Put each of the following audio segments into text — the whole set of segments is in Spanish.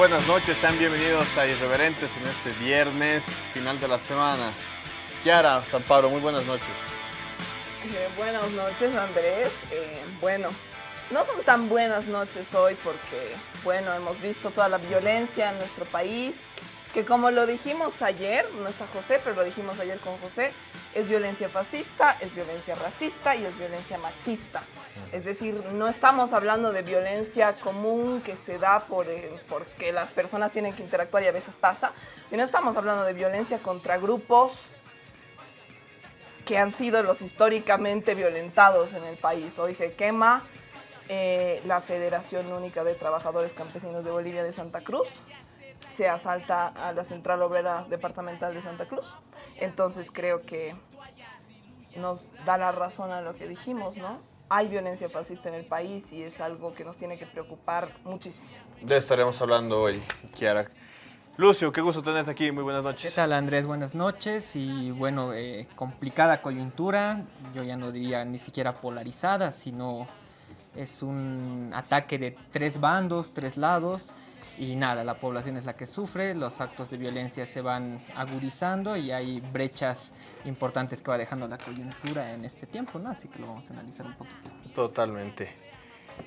Buenas noches, sean bienvenidos a Irreverentes en este viernes, final de la semana. Kiara, San Pablo, muy buenas noches. Eh, buenas noches, Andrés. Eh, bueno, no son tan buenas noches hoy porque, bueno, hemos visto toda la violencia en nuestro país, que como lo dijimos ayer, no está José, pero lo dijimos ayer con José, es violencia fascista, es violencia racista y es violencia machista. Es decir, no estamos hablando de violencia común que se da por, eh, porque las personas tienen que interactuar y a veces pasa, sino estamos hablando de violencia contra grupos que han sido los históricamente violentados en el país. Hoy se quema eh, la Federación Única de Trabajadores Campesinos de Bolivia de Santa Cruz, se asalta a la Central Obrera Departamental de Santa Cruz. Entonces creo que nos da la razón a lo que dijimos, ¿no? Hay violencia fascista en el país y es algo que nos tiene que preocupar muchísimo. De esto estaremos hablando hoy, Kiara. Lucio, qué gusto tenerte aquí, muy buenas noches. ¿Qué tal Andrés? Buenas noches y bueno, eh, complicada coyuntura, yo ya no diría ni siquiera polarizada, sino es un ataque de tres bandos, tres lados y nada, la población es la que sufre, los actos de violencia se van agudizando y hay brechas importantes que va dejando la coyuntura en este tiempo, ¿no? Así que lo vamos a analizar un poquito. Totalmente.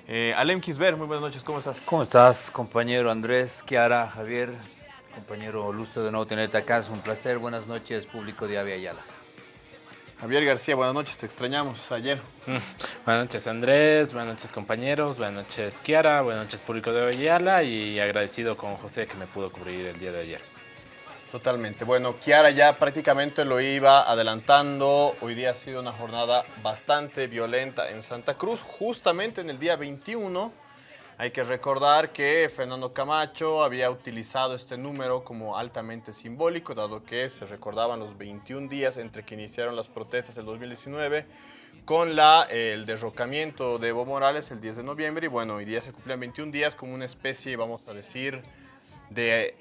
Eh, Alem Kisber, muy buenas noches, ¿cómo estás? ¿Cómo estás, compañero Andrés, Kiara, Javier, compañero Lucio de nuevo tenerte acá, es un placer. Buenas noches, público de Avia Ayala. Javier García, buenas noches, te extrañamos ayer. Mm, buenas noches Andrés, buenas noches compañeros, buenas noches Kiara, buenas noches público de Ayala y agradecido con José que me pudo cubrir el día de ayer. Totalmente. Bueno, Kiara ya prácticamente lo iba adelantando. Hoy día ha sido una jornada bastante violenta en Santa Cruz, justamente en el día 21 hay que recordar que Fernando Camacho había utilizado este número como altamente simbólico, dado que se recordaban los 21 días entre que iniciaron las protestas del 2019 con el derrocamiento de Evo Morales el 10 de noviembre y bueno, hoy día se cumplían 21 días como una especie, vamos a decir, de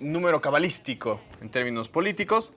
número cabalístico en términos políticos.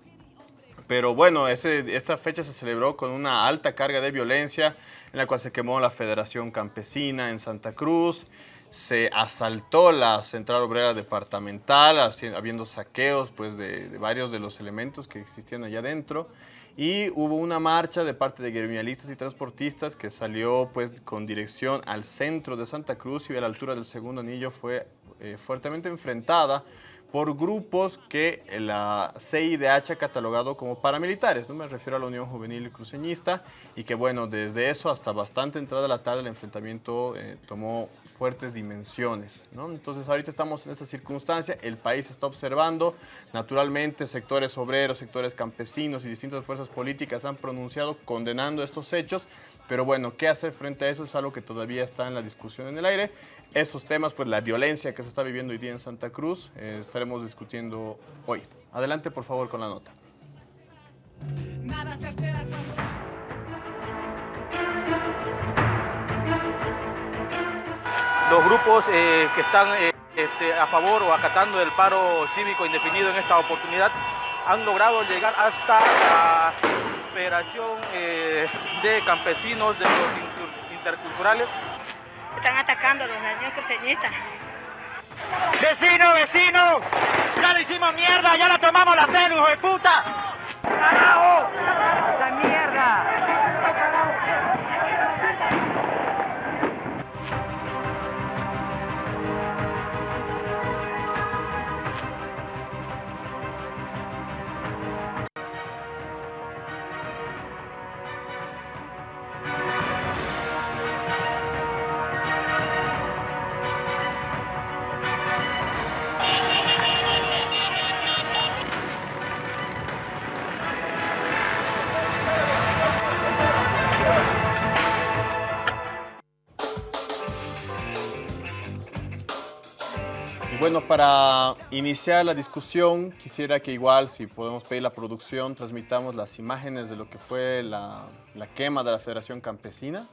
Pero bueno, ese, esta fecha se celebró con una alta carga de violencia en la cual se quemó la Federación Campesina en Santa Cruz, se asaltó la Central Obrera Departamental, habiendo saqueos pues, de, varios de los elementos que existían allá adentro. Y hubo una marcha de parte de gremialistas y transportistas que salió pues, con dirección al centro de Santa Cruz y a la altura del segundo anillo fue eh, fuertemente enfrentada por grupos que la CIDH ha catalogado como paramilitares, no me refiero a la Unión Juvenil Cruceñista, y que bueno, desde eso hasta bastante entrada de la tarde el enfrentamiento eh, tomó fuertes dimensiones. ¿no? Entonces ahorita estamos en esta circunstancia, el país está observando, naturalmente sectores obreros, sectores campesinos y distintas fuerzas políticas han pronunciado condenando estos hechos, pero bueno, ¿qué hacer frente a eso? Es algo que todavía está en la discusión en el aire esos temas, pues la violencia que se está viviendo hoy día en Santa Cruz, eh, estaremos discutiendo hoy. Adelante, por favor, con la nota. Los grupos eh, que están eh, este, a favor o acatando del paro cívico indefinido en esta oportunidad han logrado llegar hasta la Federación de Campesinos de los Interculturales están atacando a los niños coseñistas. Vecino, vecino, ya le hicimos mierda, ya la tomamos la hijo de puta. ¡Carajo! ¡La mierda! Bueno, para iniciar la discusión, quisiera que igual, si podemos pedir la producción, transmitamos las imágenes de lo que fue la, quema de la Federación Campesina,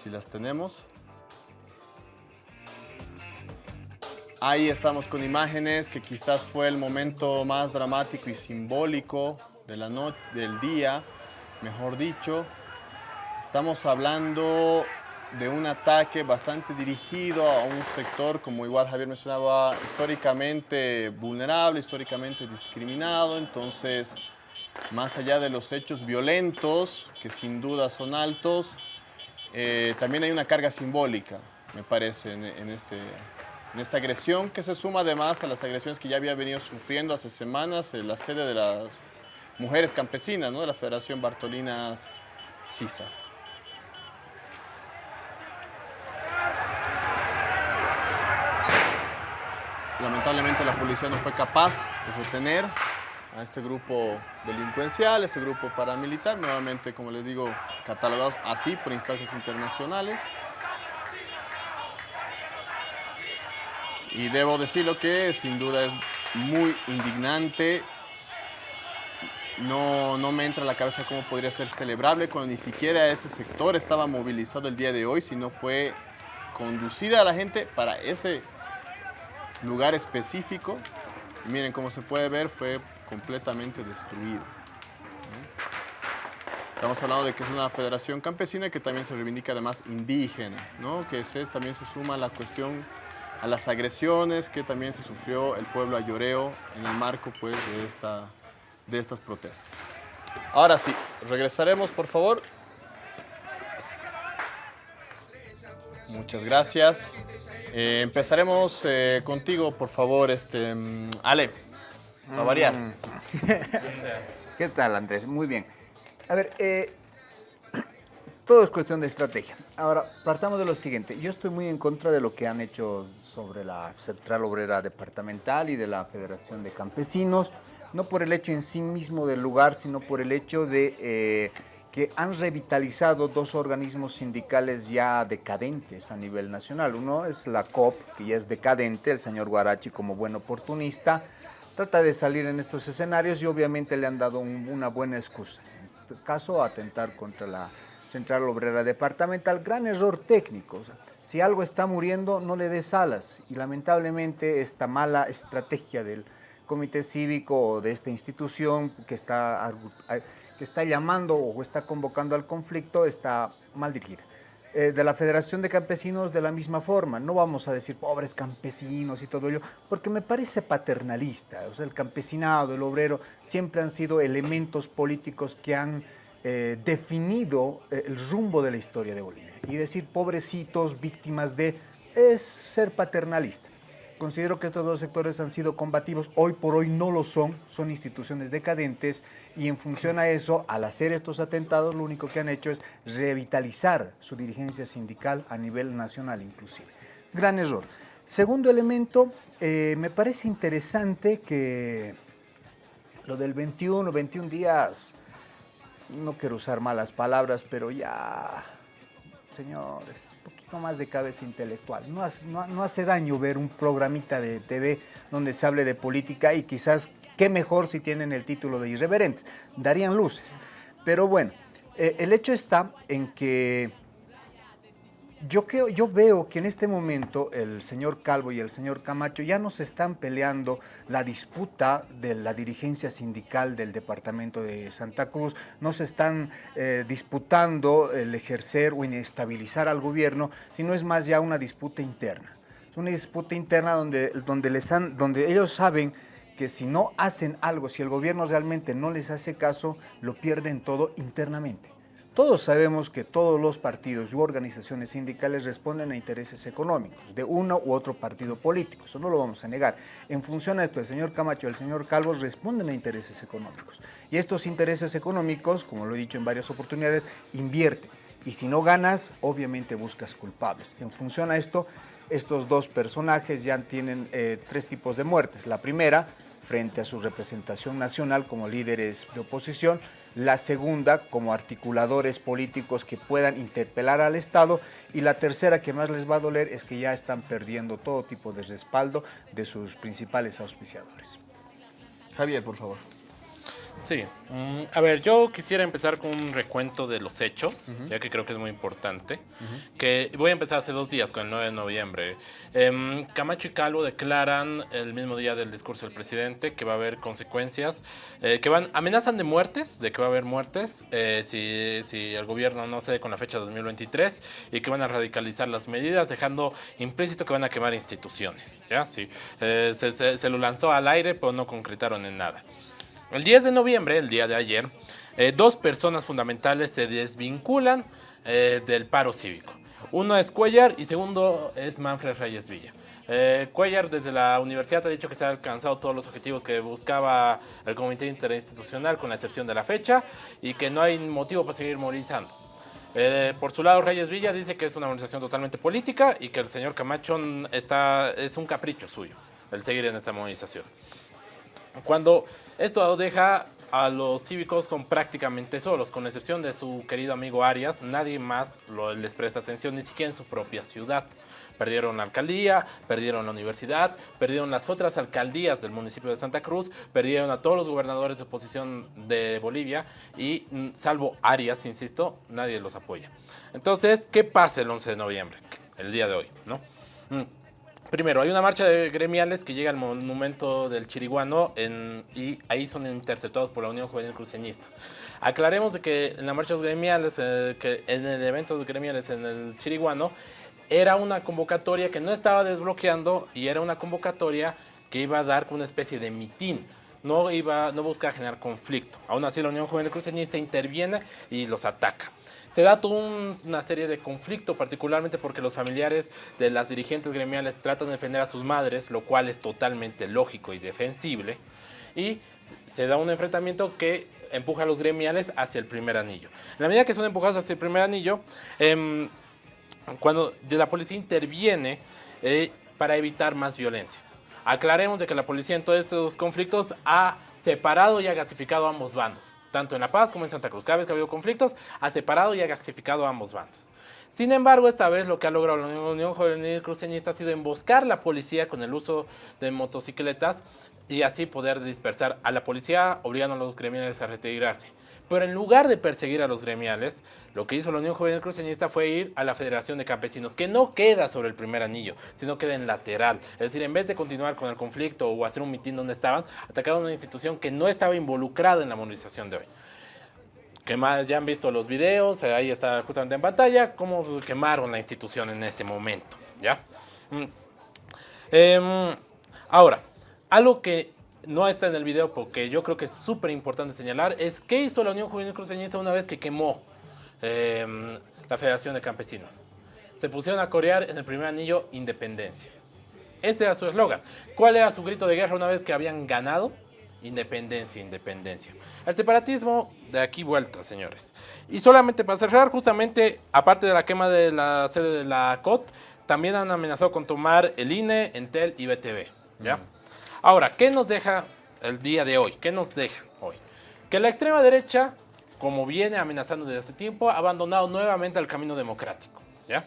si las tenemos. Ahí estamos con imágenes que quizás fue el momento más dramático y simbólico de la noche, del día, mejor dicho. Estamos hablando de un ataque bastante dirigido a un sector, como igual Javier mencionaba, históricamente vulnerable, históricamente discriminado. Entonces, más allá de los hechos violentos, que sin duda son altos, eh, también hay una carga simbólica, me parece, en, este, en esta agresión, que se suma además a las agresiones que ya había venido sufriendo hace semanas en la sede de las mujeres campesinas, ¿no? de la Federación Bartolinas Cisas. Lamentablemente la policía no fue capaz de retener a este grupo delincuencial, este grupo paramilitar, nuevamente, como les digo, catalogados así por instancias internacionales. Y debo decirlo que sin duda es muy indignante. No, no me entra a la cabeza cómo podría ser celebrable cuando ni siquiera ese sector estaba movilizado el día de hoy, sino fue conducida a la gente para ese lugar específico. Y miren, como se puede ver, fue completamente destruido. Estamos hablando de que es una federación campesina que también se reivindica además indígena, ¿no? que se, también se suma a la cuestión, a las agresiones que también se sufrió el pueblo ayoreo en el marco pues, de, esta, de estas protestas. Ahora sí, regresaremos por favor. Muchas gracias. Eh, empezaremos eh, contigo, por favor, este, mm, Ale, a variar. Mm. ¿Qué tal, Andrés? Muy bien. A ver, eh, todo es cuestión de estrategia. Ahora, partamos de lo siguiente. Yo estoy muy en contra de lo que han hecho sobre la Central Obrera Departamental y de la Federación de Campesinos, no por el hecho en sí mismo del lugar, sino por el hecho de eh, que han revitalizado dos organismos sindicales ya decadentes a nivel nacional. Uno es la COP, que ya es decadente, el señor Guarachi como buen oportunista, trata de salir en estos escenarios y obviamente le han dado un- una buena excusa. En este caso, atentar contra la Central Obrera Departamental, gran error técnico. si algo está muriendo, no le des alas. Y lamentablemente esta mala estrategia del comité cívico o de esta institución que está, a- que está llamando o está convocando al conflicto está mal dirigida. Eh, de la Federación de Campesinos de la misma forma. No vamos a decir pobres campesinos y todo ello, porque me parece paternalista. O sea, el campesinado, el obrero, siempre han sido elementos políticos que han eh, definido eh, el rumbo de la historia de Bolivia. Y decir pobrecitos, víctimas de, es ser paternalista. Considero que estos dos sectores han sido combativos, hoy por hoy no lo son, son instituciones decadentes y en función a eso, al hacer estos atentados, lo único que han hecho es revitalizar su dirigencia sindical a nivel nacional inclusive. Gran error. Segundo elemento, eh, me parece interesante que lo del 21, 21 días, no quiero usar malas palabras, pero ya, señores, un poquito más de cabeza intelectual. No no- no hace daño ver un programita de TV donde se hable de política y quizás qué mejor si tienen el título de irreverentes, darían luces. Pero bueno, eh, el hecho está en que yo, yo veo que en este momento el señor Calvo y el señor Camacho ya no se están peleando la disputa de la dirigencia sindical del departamento de Santa Cruz, no se están eh, disputando el ejercer o inestabilizar al gobierno, sino es más ya una disputa interna. Es una disputa interna donde, donde, les han, donde ellos saben que si no hacen algo, si el gobierno realmente no les hace caso, lo pierden todo internamente. Todos sabemos que todos los partidos u organizaciones sindicales responden a intereses económicos de uno u otro partido político, eso no lo vamos a negar. En función a esto, el señor Camacho y el señor Calvo responden a intereses económicos. Y estos intereses económicos, como lo he dicho en varias oportunidades, invierten. Y si no ganas, obviamente buscas culpables. En función a esto, estos dos personajes ya tienen eh, tres tipos de muertes. La primera, frente a su representación nacional como líderes de oposición, la segunda como articuladores políticos que puedan interpelar al Estado y la tercera que más les va a doler es que ya están perdiendo todo tipo de respaldo de sus principales auspiciadores. Javier, por favor. Sí, mm, a ver, yo quisiera empezar con un recuento de los hechos, ya que creo que es muy importante. Que voy a empezar hace dos días, con el 9 de noviembre. Em, Camacho y Calvo declaran el mismo día del discurso del presidente que va a haber consecuencias, eh, que van, amenazan de muertes, de que va a haber muertes eh, si, si el gobierno no cede con la fecha 2023 y que van a radicalizar las medidas, dejando implícito que van a quemar instituciones. ¿ya? Sí, eh, se, se- se lo lanzó al aire, pero no concretaron en nada. El 10 de noviembre, el día de ayer, eh, dos personas fundamentales se desvinculan eh, del paro cívico. Uno es Cuellar y segundo es Manfred Reyes Villa. Eh, Cuellar desde la universidad ha dicho que se han alcanzado todos los objetivos que buscaba el Comité Interinstitucional con la excepción de la fecha y que no hay motivo para seguir movilizando. Eh, por su lado, Reyes Villa dice que es una movilización totalmente política y que el señor Camacho está, es un capricho suyo el seguir en esta movilización. Cuando esto deja a los cívicos con prácticamente solos, con excepción de su querido amigo Arias, nadie más les presta atención, ni siquiera en su propia ciudad. Perdieron la alcaldía, perdieron la universidad, perdieron las otras alcaldías del municipio de Santa Cruz, perdieron a todos los gobernadores de oposición de Bolivia y mm, salvo Arias, insisto, nadie los apoya. Entonces, ¿qué pasa el 11 de noviembre? El día de hoy, ¿no? Primero, hay una marcha de gremiales que llega al monumento del Chiriguano y ahí son interceptados por la Unión Juvenil Cruceñista. Aclaremos de que en las marchas gremiales, eh, que en el evento de gremiales en el Chiriguano, era una convocatoria que no estaba desbloqueando y era una convocatoria que iba a dar una especie de mitin. No, iba, no buscaba generar conflicto. Aún así, la Unión Juvenil Cruceñista interviene y los ataca. Se da toda un- una serie de conflicto, particularmente porque los familiares de las dirigentes gremiales tratan de defender a sus madres, lo cual es totalmente lógico y defensible. Y se- da un enfrentamiento que empuja a los gremiales hacia el primer anillo. En la medida que son empujados hacia el primer anillo, em, cuando la policía interviene eh, para evitar más violencia. Aclaremos de que la policía en todos estos conflictos ha separado y ha gasificado a ambos bandos, tanto en La Paz como en Santa Cruz. Cada vez que ha habido conflictos, ha separado y ha gasificado a ambos bandos. Sin embargo, esta vez lo que ha logrado la Unión- Juvenil Cruceñista ha sido emboscar la policía con el uso de motocicletas y así poder dispersar a la policía, obligando a los gremiales a retirarse. Pero en lugar de perseguir a los gremiales, lo que hizo la Unión Juvenil Cruceñista fue ir a la Federación de Campesinos, que no queda sobre el primer anillo, sino queda en lateral. Es decir, en vez de continuar con el conflicto o hacer un mitin donde estaban, atacaron una institución que no estaba involucrada en la movilización de hoy. Quema- ya han visto los videos, eh, ahí está justamente en pantalla, cómo quemaron la institución en ese momento, ¿ya? Mm. Em, ahora, algo que no está en el video porque yo creo que es súper importante señalar es qué hizo la Unión Juvenil Cruceñista una vez que quemó em, la Federación de Campesinos. Se pusieron a corear en el primer anillo Independencia. Ese era su eslogan. ¿Cuál era su grito de guerra una vez que habían ganado? Independencia, independencia. El separatismo de aquí vuelta, señores. Y solamente para cerrar, justamente, aparte de la quema de la sede de la COT, también han amenazado con tomar el INE, Entel y BTV. ¿ya? Ahora, ¿qué nos deja el día de hoy? ¿Qué nos deja hoy? Que la extrema derecha, como viene amenazando desde hace tiempo, ha abandonado nuevamente el camino democrático. ¿ya?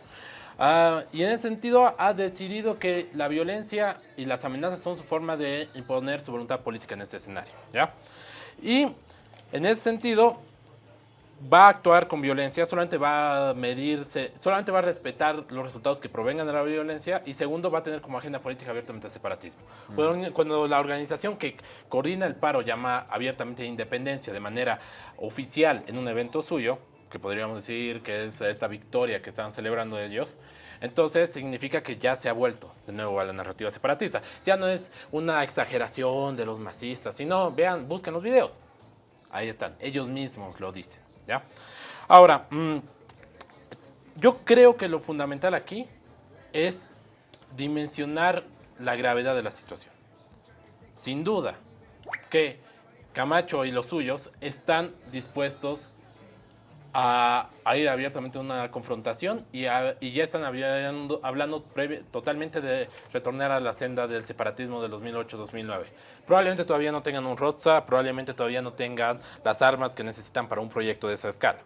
Ah, y en ese sentido ha decidido que la violencia y las amenazas son su forma de imponer su voluntad política en este escenario. ¿ya? Y en ese sentido va a actuar con violencia, solamente va a medirse, solamente va a respetar los resultados que provengan de la violencia y segundo va a tener como agenda política abiertamente el separatismo. Cuando, cuando la organización que coordina el paro llama abiertamente independencia de manera oficial en un evento suyo, que podríamos decir que es esta victoria que están celebrando ellos, entonces significa que ya se ha vuelto de nuevo a la narrativa separatista. Ya no es una exageración de los masistas, sino vean, busquen los videos. Ahí están, ellos mismos lo dicen. ¿Ya? Ahora, mm, yo creo que lo fundamental aquí es dimensionar la gravedad de la situación. Sin duda que Camacho y los suyos están dispuestos a, a ir abiertamente a una confrontación y, a- y ya están hablando, hablando totalmente de retornar a la senda del separatismo de 2008-2009. Probablemente todavía no tengan un ROTSA, probablemente todavía no tengan las armas que necesitan para un proyecto de esa escala,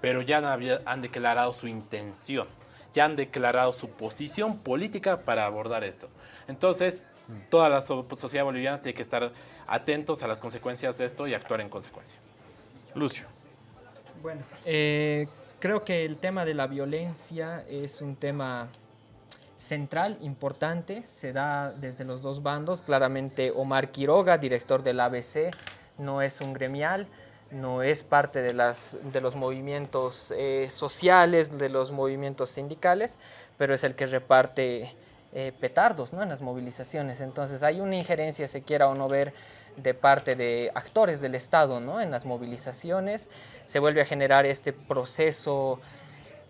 pero ya han, han declarado su intención, ya han declarado su posición política para abordar esto. Entonces, Toda la so- sociedad boliviana tiene que estar atentos a las consecuencias de esto y actuar en consecuencia. Lucio. Bueno, eh, creo que el tema de la violencia es un tema central, importante, se da desde los dos bandos. Claramente Omar Quiroga, director del ABC, no es un gremial, no es parte de, las, los movimientos eh, sociales, de los movimientos sindicales, pero es el que reparte eh, petardos ¿no? en las movilizaciones. Entonces hay una injerencia, se quiera o no ver, de parte de actores del Estado ¿no? en las movilizaciones. Se vuelve a generar este proceso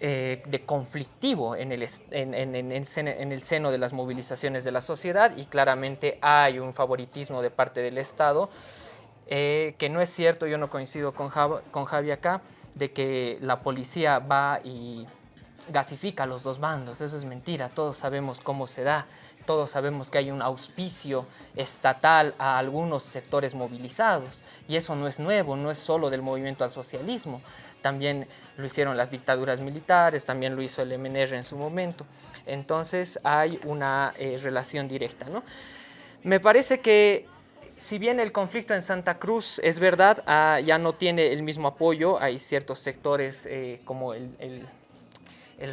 eh, de conflictivo en el, en, el seno, de las movilizaciones de la sociedad y claramente hay un favoritismo de parte del Estado eh, que no es cierto, yo no coincido con, con Javi acá, de que la policía va y gasifica a los dos bandos, eso es mentira, todos sabemos cómo se da, todos sabemos que hay un auspicio estatal a algunos sectores movilizados y eso no es nuevo, no es solo del movimiento al socialismo, también lo hicieron las dictaduras militares, también lo hizo el MNR en su momento, entonces hay una eh, relación directa, ¿no? Me parece que si bien el conflicto en Santa Cruz es verdad, ah, ya no tiene el mismo apoyo, hay ciertos sectores eh, como el, el-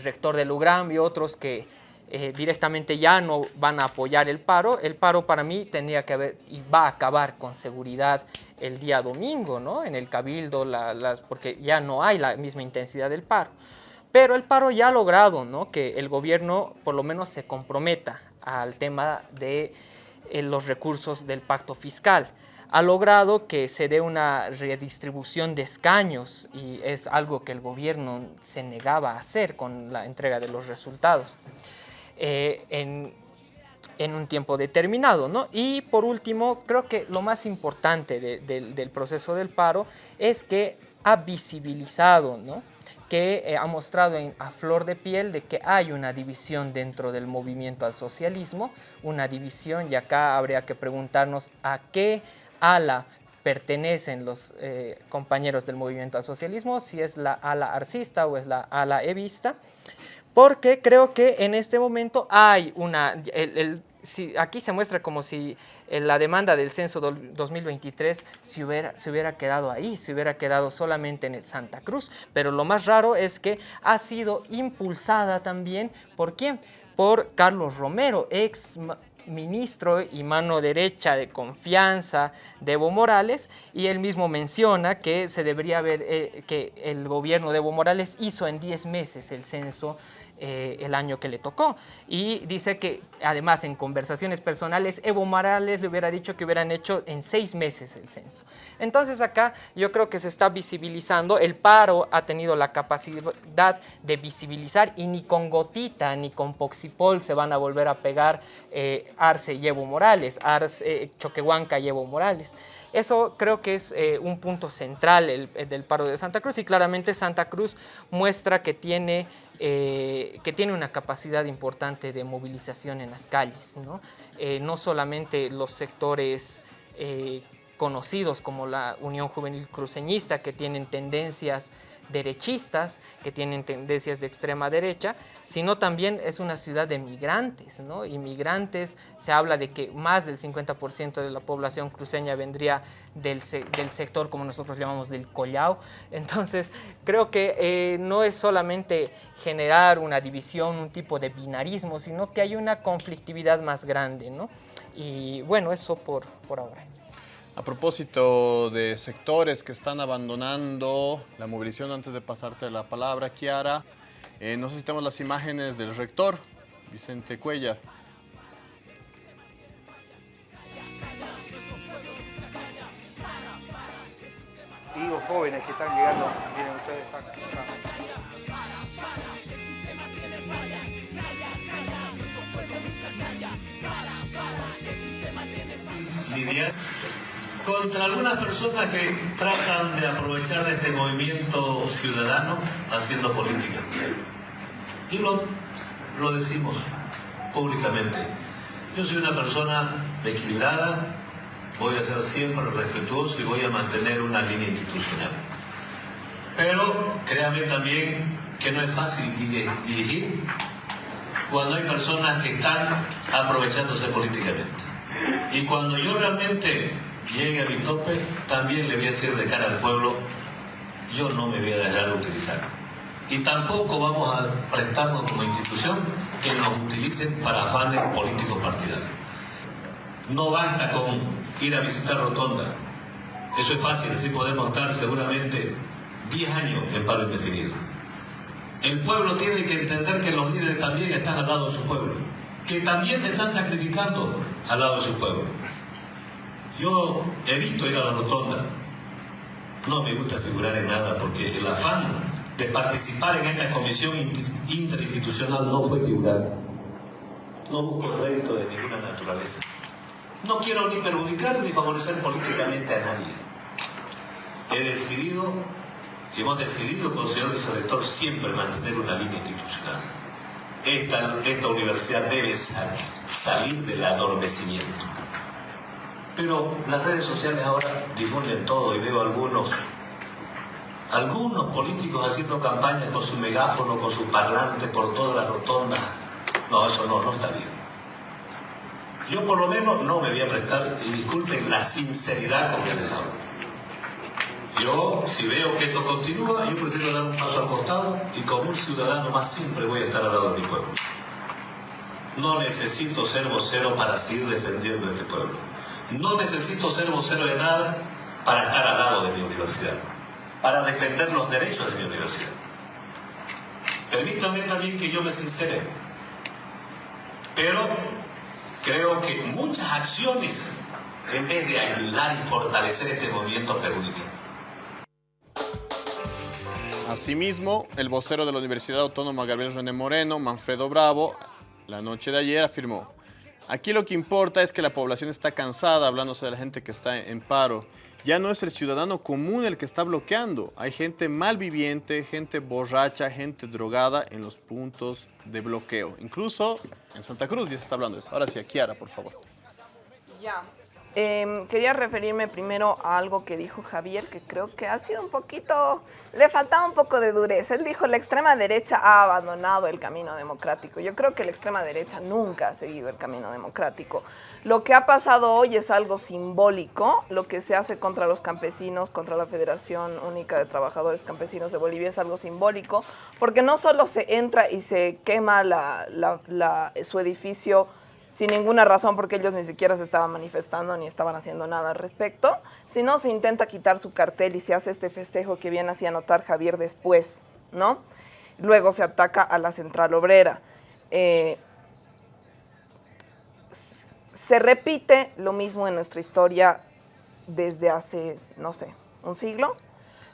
rector del UGRAM y otros que eh, directamente ya no van a apoyar el paro. El paro para mí tendría que haber y va a acabar con seguridad el día domingo, ¿no? En el cabildo, la- las, porque ya no hay la misma intensidad del paro. Pero el paro ya ha logrado ¿no? que el gobierno por lo menos se comprometa al tema de eh, los recursos del pacto fiscal. Ha logrado que se dé una redistribución de escaños y es algo que el gobierno se negaba a hacer con la entrega de los resultados eh, en, un tiempo determinado. ¿no? Y por último, creo que lo más importante de- del- proceso del paro es que ha visibilizado, ¿no? que eh, ha mostrado a flor de piel de que hay una división dentro del movimiento al socialismo, una división y acá habría que preguntarnos a qué ala pertenecen los eh, compañeros del movimiento al socialismo, si es la ala arcista o es la ala evista, porque creo que en este momento hay una, aquí se muestra como si eh, la demanda del censo del 2023 se hubiera, se hubiera quedado ahí, se hubiera quedado solamente en Santa Cruz, pero lo más raro es que ha sido impulsada también, ¿por quién? Por Carlos Romero, ex ministro y mano derecha de confianza de Evo Morales y él mismo menciona que se debería haber eh, que el gobierno de Evo Morales hizo en 10 meses el censo eh, el año que le tocó y dice que además en conversaciones personales Evo Morales le hubiera dicho que hubieran hecho en seis meses el censo entonces acá yo creo que se está visibilizando el paro ha tenido la capacidad de visibilizar y ni con gotita ni con poxipol se van a volver a pegar eh, Arce y Evo Morales, Arce, eh, Choquehuanca y Evo Morales. Eso creo que es eh, un punto central el- el del paro de Santa Cruz y claramente Santa Cruz muestra que tiene, eh, que tiene una capacidad importante de movilización en las calles. No, Eh, no solamente los sectores conocidos como la Unión Juvenil Cruceñista que tienen tendencias derechistas, que tienen tendencias de extrema derecha, sino también es una ciudad de migrantes, ¿no? Inmigrantes, se habla de que más del 50% de la población cruceña vendría del, del sector, como nosotros llamamos, del collao. Entonces, creo que eh, no es solamente generar una división, un tipo de binarismo, sino que hay una conflictividad más grande, ¿no? Y bueno, eso por, por ahora. A propósito de sectores que están abandonando la movilización, antes de pasarte la palabra, Kiara, eh, no sé si tenemos las imágenes del rector, Vicente Cuellar. Digo, jóvenes que están llegando, miren ustedes están acá. Contra algunas personas que tratan de aprovechar de este movimiento ciudadano haciendo política. Y lo, lo decimos públicamente. Yo soy una persona equilibrada, voy a ser siempre respetuoso y voy a mantener una línea institucional. Pero créame también que no es fácil di- dirigir cuando hay personas que están aprovechándose políticamente. Y cuando yo realmente llegue a mi tope, también le voy a decir de cara al pueblo, yo no me voy a dejar de utilizar. Y tampoco vamos a prestarnos como institución que nos utilicen para afanes políticos partidarios. No basta con ir a visitar Rotonda. Eso es fácil, así podemos estar seguramente 10 años en paro indefinido. El pueblo tiene que entender que los líderes también están al lado de su pueblo, que también se están sacrificando al lado de su pueblo. Yo evito ir a la rotonda, no me gusta figurar en nada porque el afán de participar en esta comisión interinstitucional no fue figurar. No busco rédito de ninguna naturaleza. No quiero ni perjudicar ni favorecer políticamente a nadie. He decidido y hemos decidido con el señor vicerrector siempre mantener una línea institucional. Esta universidad debe salir del adormecimiento. Pero las redes sociales ahora difunden todo y veo algunos, algunos políticos haciendo campañas con su megáfono, con su parlante por toda la rotonda. No, eso no, no está bien. Yo por lo menos no me voy a prestar, y disculpen la sinceridad con que les hablo. Yo, si veo que esto continúa, yo prefiero dar un paso al costado y como un ciudadano más siempre voy a estar al lado de mi pueblo. No necesito ser vocero para seguir defendiendo este pueblo. No necesito ser vocero de nada para estar al lado de mi universidad, para defender los derechos de mi universidad. Permítanme también que yo me sincere, pero creo que muchas acciones, en vez de ayudar y fortalecer este movimiento, perjudican. Asimismo, el vocero de la Universidad Autónoma Gabriel René Moreno, Manfredo Bravo, la noche de ayer afirmó, aquí lo que importa es que la población está cansada, hablándose de la gente que está en paro. Ya no es el ciudadano común el que está bloqueando. Hay gente malviviente, gente borracha, gente drogada en los puntos de bloqueo. Incluso en Santa Cruz ya se está hablando de eso. Ahora sí, Kiara, por favor. Ya, Em, quería referirme primero a algo que dijo Javier, que creo que ha sido un poquito, le faltaba un poco de dureza. Él dijo, la extrema derecha ha abandonado el camino democrático. Yo creo que la extrema derecha nunca ha seguido el camino democrático. Lo que ha pasado hoy es algo simbólico, lo que se hace contra los campesinos, contra la Federación Única de Trabajadores Campesinos de Bolivia es algo simbólico, porque no solo se entra y se quema su edificio, sin ninguna razón porque ellos ni siquiera se estaban manifestando ni estaban haciendo nada al respecto, sino se intenta quitar su cartel y se hace este festejo que bien hacía notar Javier después, ¿no? Luego se ataca a la central obrera. Eh, se repite lo mismo en nuestra historia desde hace, no sé, un siglo.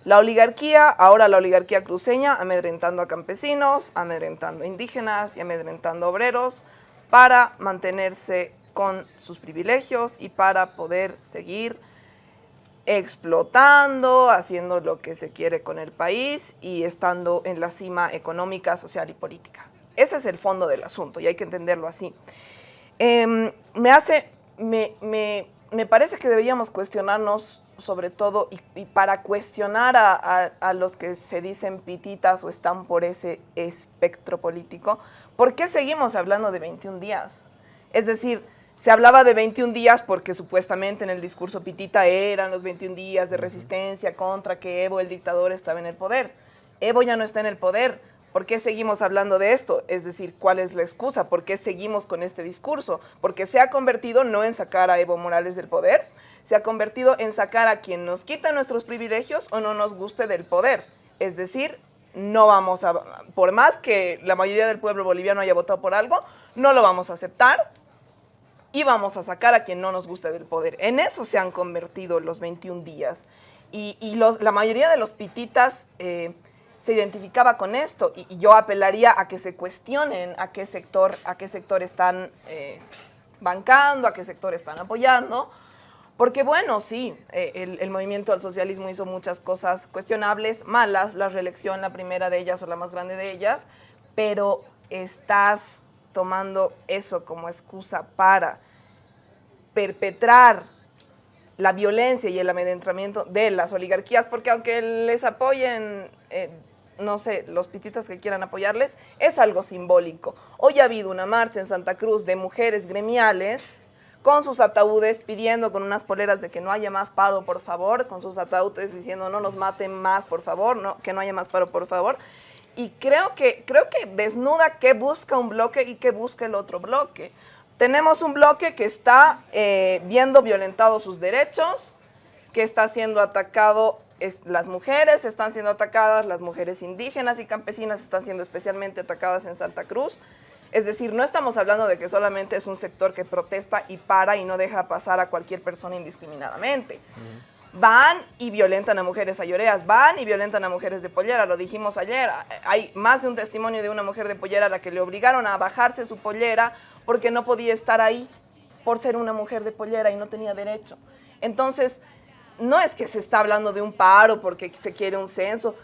La oligarquía, ahora la oligarquía cruceña, amedrentando a campesinos, amedrentando a indígenas y amedrentando obreros, para mantenerse con sus privilegios y para poder seguir explotando, haciendo lo que se quiere con el país y estando en la cima económica, social y política. Ese es el fondo del asunto y hay que entenderlo así. Em, me hace, me, parece que deberíamos cuestionarnos sobre todo y, para cuestionar a, los que se dicen pititas o están por ese espectro político, ¿Por qué seguimos hablando de 21 días? Es decir, se hablaba de 21 días porque supuestamente en el discurso Pitita eran los 21 días de resistencia contra que Evo, el dictador, estaba en el poder. Evo ya no está en el poder. ¿Por qué seguimos hablando de esto? Es decir, ¿cuál es la excusa? ¿Por qué seguimos con este discurso? Porque se ha convertido no en sacar a Evo Morales del poder, se ha convertido en sacar a quien nos quita nuestros privilegios o no nos guste del poder. Es decir, no vamos a, por más que la mayoría del pueblo boliviano haya votado por algo, no lo vamos a aceptar y vamos a sacar a quien no nos guste del poder. En eso se han convertido los 21 días. Y, la mayoría de los pititas eh, se identificaba con esto y, yo apelaría a que se cuestionen a qué sector, a qué sector están eh, bancando, a qué sector están apoyando, porque bueno, sí, eh, el, movimiento al socialismo hizo muchas cosas cuestionables, malas, la reelección, la primera de ellas o la más grande de ellas, pero estás tomando eso como excusa para perpetrar la violencia y el amedrentamiento de las oligarquías, porque aunque les apoyen eh, no sé, los pititas que quieran apoyarles, es algo simbólico. Hoy ha habido una marcha en Santa Cruz de mujeres gremiales con sus ataúdes pidiendo con unas poleras de que no haya más paro, por favor, con sus ataúdes diciendo no nos maten más, por favor, no, que no haya más paro, por favor. Y creo que, creo que desnuda qué busca un bloque y qué busca el otro bloque. Tenemos un bloque que está eh, viendo violentados sus derechos, que está siendo atacado, las mujeres están siendo atacadas, las mujeres indígenas y campesinas están siendo especialmente atacadas en Santa Cruz. Es decir, no estamos hablando de que solamente es un sector que protesta y para y no deja pasar a cualquier persona indiscriminadamente. Van y violentan a mujeres ayoreas, van y violentan a mujeres de pollera, lo dijimos ayer. Hay más de un testimonio de una mujer de pollera a la que le obligaron a bajarse su pollera porque no podía estar ahí por ser una mujer de pollera y no tenía derecho. Entonces, no es que se está hablando de un paro porque se quiere un censo,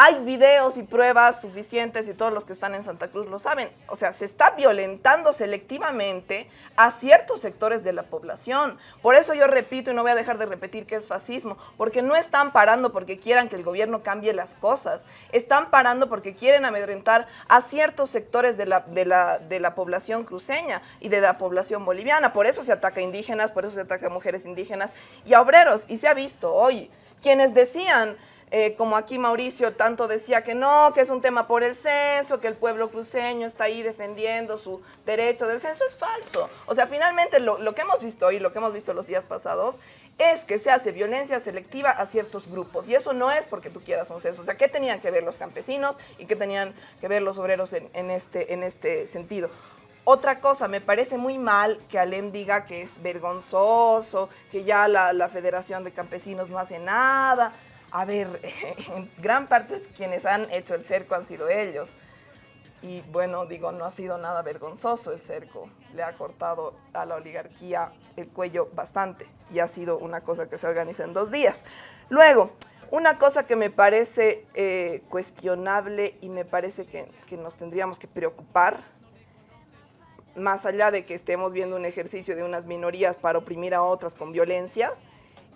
hay videos y pruebas suficientes y todos los que están en Santa Cruz lo saben. O sea, se está violentando selectivamente a ciertos sectores de la población. Por eso yo repito y no voy a dejar de repetir que es fascismo, porque no están parando porque quieran que el gobierno cambie las cosas. Están parando porque quieren amedrentar a ciertos sectores de la, de la, de la población cruceña y de la población boliviana. Por eso se ataca a indígenas, por eso se ataca a mujeres indígenas y a obreros. Y se ha visto hoy quienes decían eh, como aquí Mauricio tanto decía que no, que es un tema por el censo, que el pueblo cruceño está ahí defendiendo su derecho del censo, es falso. O sea, finalmente lo, lo que hemos visto hoy, lo que hemos visto los días pasados, es que se hace violencia selectiva a ciertos grupos. Y eso no es porque tú quieras un censo. O sea, ¿qué tenían que ver los campesinos y qué tenían que ver los obreros en, en este, en este sentido? Otra cosa, me parece muy mal que Alem diga que es vergonzoso, que ya la, la Federación de Campesinos no hace nada. A ver, en gran parte quienes han hecho el cerco han sido ellos. Y bueno, digo, no ha sido nada vergonzoso el cerco. Le ha cortado a la oligarquía el cuello bastante y ha sido una cosa que se organiza en dos días. Luego, una cosa que me parece eh, cuestionable y me parece que, que nos tendríamos que preocupar, más allá de que estemos viendo un ejercicio de unas minorías para oprimir a otras con violencia,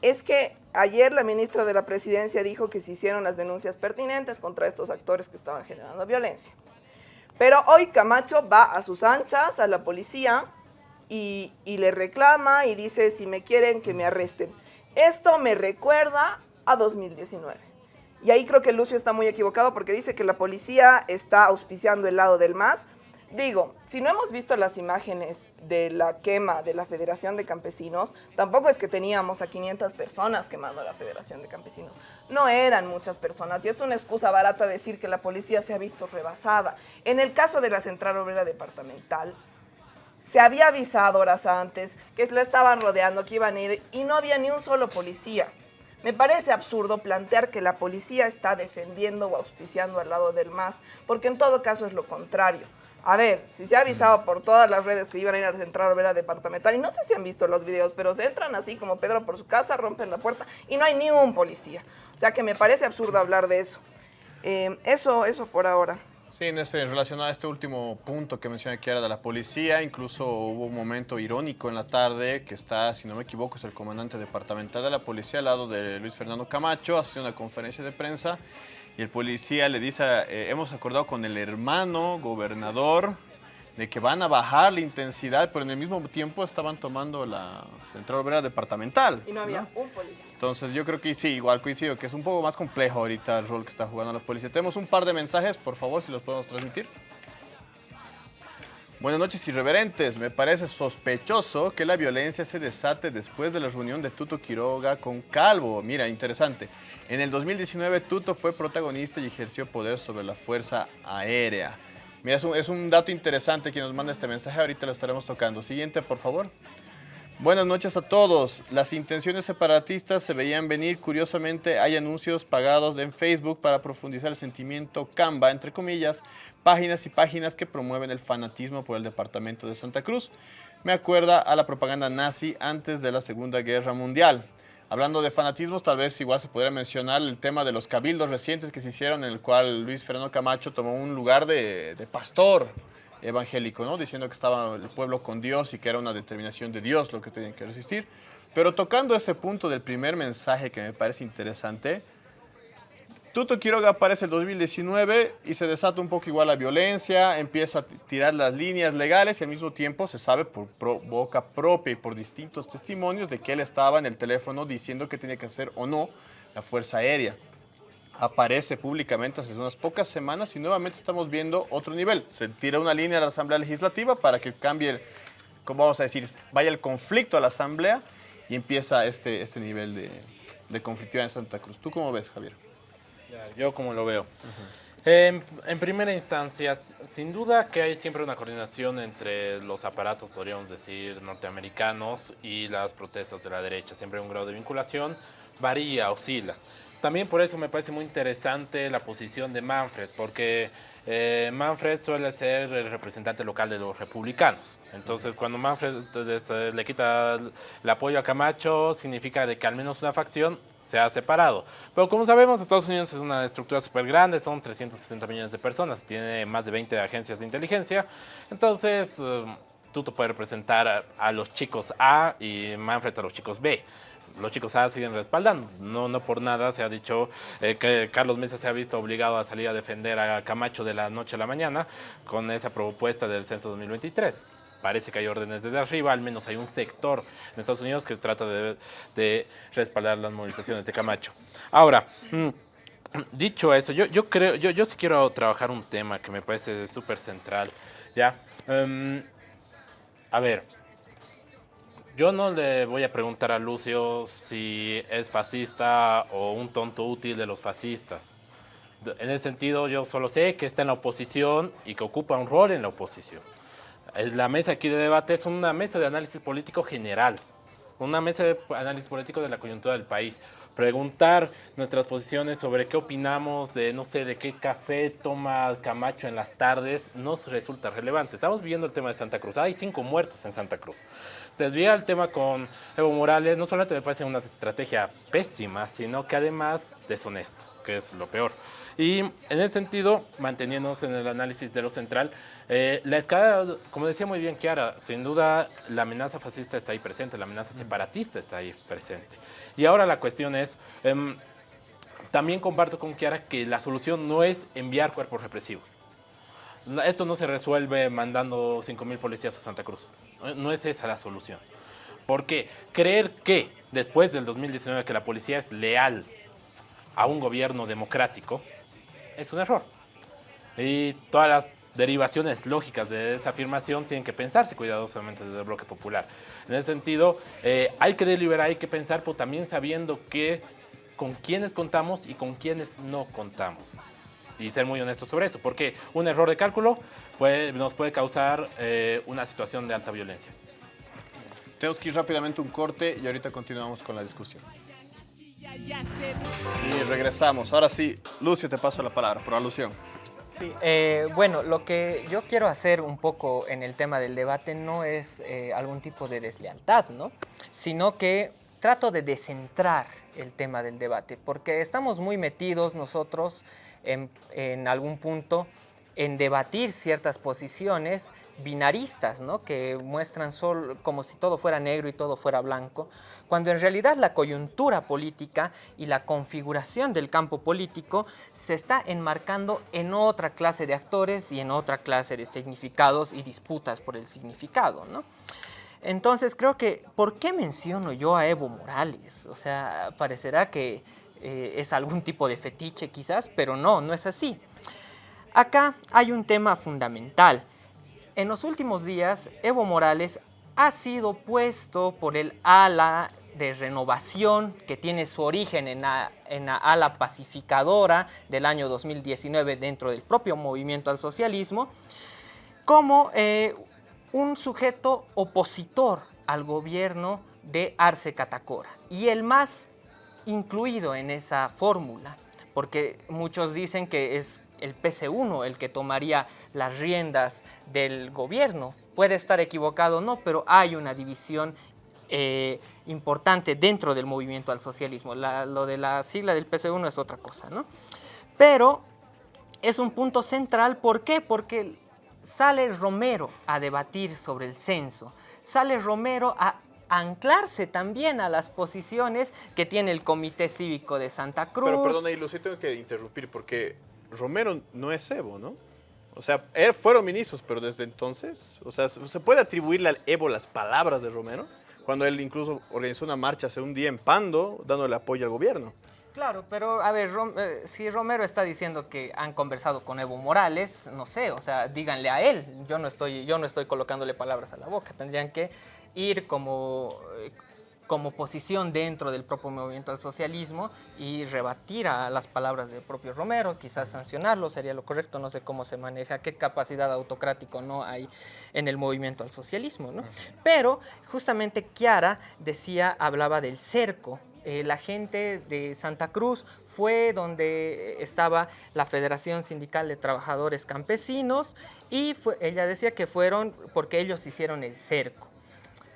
es que ayer la ministra de la Presidencia dijo que se hicieron las denuncias pertinentes contra estos actores que estaban generando violencia. Pero hoy Camacho va a sus anchas, a la policía, y, le reclama y dice, si me quieren, que me arresten. Esto me recuerda a 2019. Y ahí creo que Lucio está muy equivocado porque dice que la policía está auspiciando el lado del MAS, Digo, si no hemos visto las imágenes de la quema de la Federación de Campesinos, tampoco es que teníamos a 500 personas quemando la Federación de Campesinos. No eran muchas personas y es una excusa barata decir que la policía se ha visto rebasada. En el caso de la Central Obrera Departamental, se había avisado horas antes que la estaban rodeando, que iban a ir y no había ni un solo policía. Me parece absurdo plantear que la policía está defendiendo o auspiciando al lado del MAS, porque en todo caso es lo contrario. A ver, si se ha avisado por todas las redes que iban a ir a central obrera departamental, y no sé si han visto los videos, pero se entran así como Pedro por su casa, rompen la puerta y no hay ni un policía. O sea que me parece absurdo hablar de eso. Eh, eso, eso por ahora. Sí, en, ese, relacionado a este último punto que mencioné que era de la policía, incluso hubo un momento irónico en la tarde que está, si no me equivoco, es el comandante departamental de la policía al lado de Luis Fernando Camacho, haciendo una conferencia de prensa y el policía le dice, eh, hemos acordado con el hermano gobernador de que van a bajar la intensidad, pero en el mismo tiempo estaban tomando la central obrera departamental. Y no había un policía. Entonces yo creo que sí, igual coincido, que es un poco más complejo ahorita el rol que está jugando la policía. Tenemos un par de mensajes, por favor, si los podemos transmitir. Buenas noches, irreverentes. Me parece sospechoso que la violencia se desate después de la reunión de Tuto Quiroga con Calvo. Mira, interesante. En el 2019 Tuto fue protagonista y ejerció poder sobre la Fuerza Aérea. Mira, es un, dato interesante que nos manda este mensaje, ahorita lo estaremos tocando. Siguiente, por favor. Buenas noches a todos. Las intenciones separatistas se veían venir. Curiosamente, hay anuncios pagados en Facebook para profundizar el sentimiento Camba, entre comillas, páginas y páginas que promueven el fanatismo por el departamento de Santa Cruz. Me acuerda a la propaganda nazi antes de la Segunda Guerra Mundial. Hablando de fanatismos, tal vez igual se podría mencionar el tema de los cabildos recientes que se hicieron en el cual Luis Fernando Camacho tomó un lugar de, pastor evangélico, ¿no? diciendo que estaba el pueblo con Dios y que era una determinación de Dios lo que tenían que resistir. Pero tocando ese punto del primer mensaje que me parece interesante, Tuto Quiroga aparece el 2019 y se desata un poco igual la violencia, empieza a tirar las líneas legales y al mismo tiempo se sabe por boca propia y por distintos testimonios de que él estaba en el teléfono diciendo que tenía que hacer o no la Fuerza Aérea. Aparece públicamente hace unas pocas semanas y nuevamente estamos viendo otro nivel. Se tira una línea a la Asamblea Legislativa para que cambie, ¿cómo vamos a decir? Vaya el conflicto a la Asamblea y empieza este, este nivel de, de conflictividad en Santa Cruz. ¿Tú cómo ves, Javier? Yo como lo veo. En, en primera instancia, sin duda que hay siempre una coordinación entre los aparatos, podríamos decir, norteamericanos y las protestas de la derecha. Siempre hay un grado de vinculación, varía, oscila. También por eso me parece muy interesante la posición de Manfred, porque eh, Manfred suele ser el representante local de los republicanos. Entonces, cuando Manfred eh, le quita el, apoyo a Camacho, significa de que al menos una facción se ha separado. Pero como sabemos, Estados Unidos es una estructura súper grande, son 360 millones de personas, tiene más de 20 agencias de inteligencia. Entonces, eh, tú te puedes representar a los chicos A y Manfred a los chicos B los chicos A siguen respaldando. No, no por nada se ha dicho eh, que Carlos Mesa se ha visto obligado a salir a defender a Camacho de la noche a la mañana con esa propuesta del censo 2023. Parece que hay órdenes desde arriba, al menos hay un sector en Estados Unidos que trata de, de respaldar las movilizaciones de Camacho. Ahora, mm, dicho eso, yo, yo creo, yo, yo sí quiero trabajar un tema que me parece súper central. ¿ya? Em, a ver, yo no le voy a preguntar a Lucio si es fascista o un tonto útil de los fascistas. En ese sentido, yo solo sé que está en la oposición y que ocupa un rol en la oposición. Eh, La mesa aquí de debate es una mesa de análisis político general, una mesa de análisis político de la coyuntura del país. Preguntar nuestras posiciones sobre qué opinamos de, no sé, de qué café toma Camacho en las tardes, nos resulta relevante. Estamos viendo el tema de Santa Cruz. Hay cinco muertos en Santa Cruz. Desvía el tema con Evo Morales, no solamente me parece una estrategia pésima, sino que además deshonesto, que es lo peor. Y en ese sentido, manteniéndonos en el análisis de lo central, eh, la escala, como decía muy bien Kiara, sin duda la amenaza fascista está ahí presente, la amenaza separatista está ahí presente. Y ahora la cuestión es, em, también comparto con Kiara que la solución no es enviar cuerpos represivos. Esto no se resuelve mandando 5.000 policías a Santa Cruz. No es esa la solución. Porque creer que después del 2019 que la policía es leal a un gobierno democrático es un error. Y todas las derivaciones lógicas de esa afirmación tienen que pensarse cuidadosamente desde el bloque popular. En ese sentido, eh, hay que deliberar, hay que pensar, pero también sabiendo que con quiénes contamos y con quiénes no contamos. Y ser muy honestos sobre eso, porque un error de cálculo puede- nos puede causar eh, una situación de alta violencia. Tenemos que ir rápidamente un corte y ahorita continuamos con la discusión. Y regresamos. Ahora sí, Lucio, te paso la palabra, por alusión. Sí, eh, bueno, lo que yo quiero hacer un poco en el tema del debate no es eh, algún tipo de deslealtad, ¿no? Sino que trato de descentrar el tema del debate, porque estamos muy metidos nosotros en, en algún punto en debatir ciertas posiciones binaristas, ¿no? que muestran sol- como si todo fuera negro y todo fuera blanco, cuando en realidad la coyuntura política y la configuración del campo político se está enmarcando en otra clase de actores y en otra clase de significados y disputas por el significado. ¿no? Entonces creo que, ¿por qué menciono yo a Evo Morales? O sea, parecerá que eh, es algún tipo de fetiche quizás, pero no, no es así. Acá hay un tema fundamental. En los últimos días, Evo Morales ha sido puesto por el ala de renovación que tiene su origen en la, ala pacificadora del año 2019 dentro del propio movimiento al socialismo, como eh, un sujeto opositor al gobierno de Arce Catacora. Y el más incluido en esa fórmula, porque muchos dicen que es el PC1 el que tomaría las riendas del gobierno. Puede estar equivocado o no, pero hay una división eh, importante dentro del movimiento al socialismo. La- lo de la sigla del PC1 es otra cosa, ¿no? Pero es un punto central, ¿por qué? Porque sale Romero a debatir sobre el censo, sale Romero a anclarse también a las posiciones que tiene el Comité Cívico de Santa Cruz. Pero perdona, y lo sí tengo que interrumpir porque Romero no es Evo, ¿no? O sea, fueron ministros, pero desde entonces, o sea, ¿se puede atribuirle al Evo las palabras de Romero? Cuando él incluso organizó una marcha hace un día en Pando, dándole apoyo al gobierno. Claro, pero a ver, eh, si Romero está diciendo que han conversado con Evo Morales, no sé, o sea, díganle a él. Yo no estoy, yo no estoy colocándole palabras a la boca. Tendrían que ir como, eh, como posición dentro del propio movimiento al socialismo y rebatir a las palabras del propio Romero, quizás sancionarlo sería lo correcto. No sé cómo se maneja, qué capacidad autocrático no hay en el movimiento al socialismo, ¿no? Pero justamente Chiara decía, hablaba del cerco eh, la gente de Santa Cruz fue donde estaba la Federación Sindical de Trabajadores Campesinos y fue- ella decía que fueron porque ellos hicieron el cerco.